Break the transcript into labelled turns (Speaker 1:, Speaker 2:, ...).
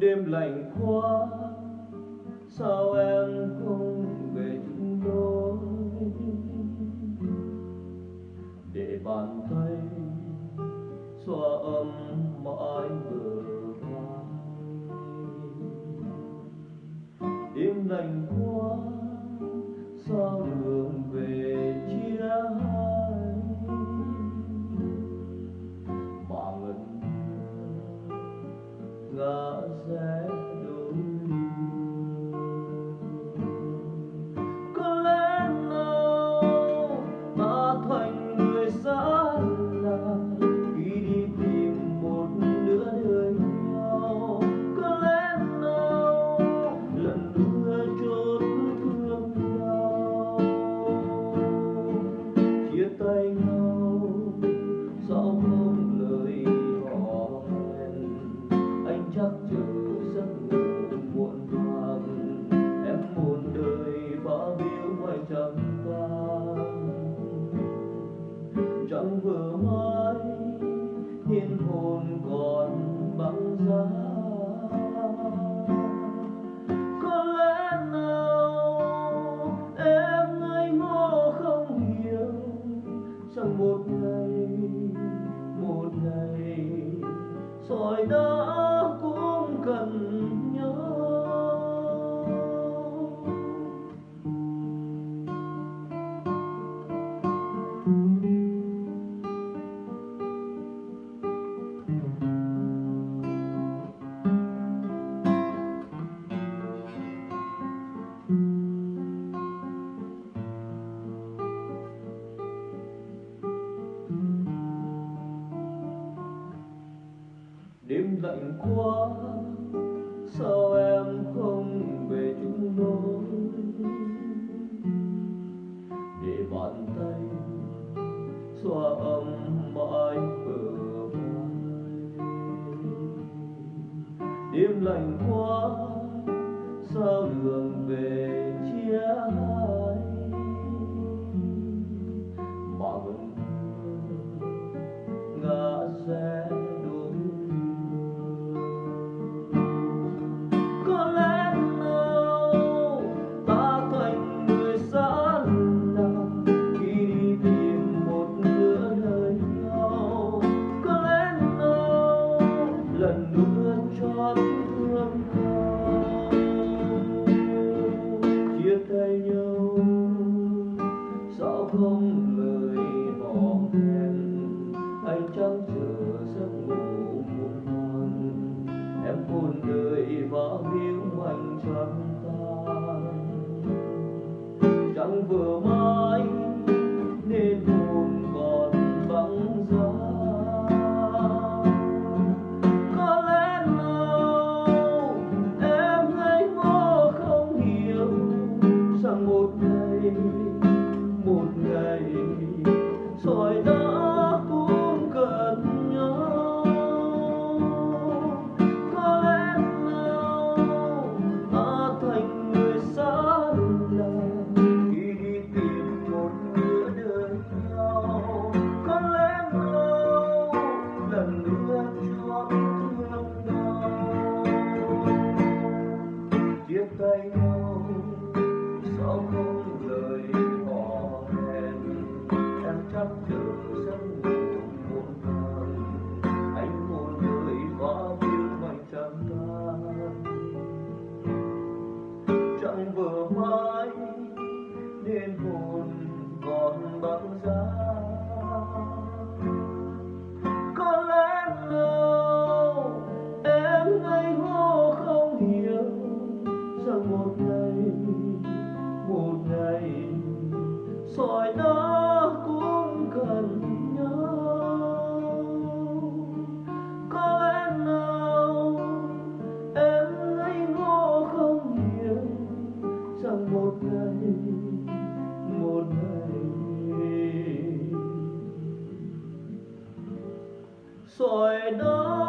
Speaker 1: đêm lạnh quá, sao em không về chúng tôi để bàn tay, xoa ấm mãi người lạnh qua chẳng một ngày một ngày. Rồi đất lạnh quá sao em không về chung đôi để bàn tay xoa ấm mãi bờ vai đêm lạnh quá, sao đường về chia hai Ang. còn bao giá. Có lẽ nào em ngây ngô không hiểu rằng một ngày một ngày soi đó sỏi đá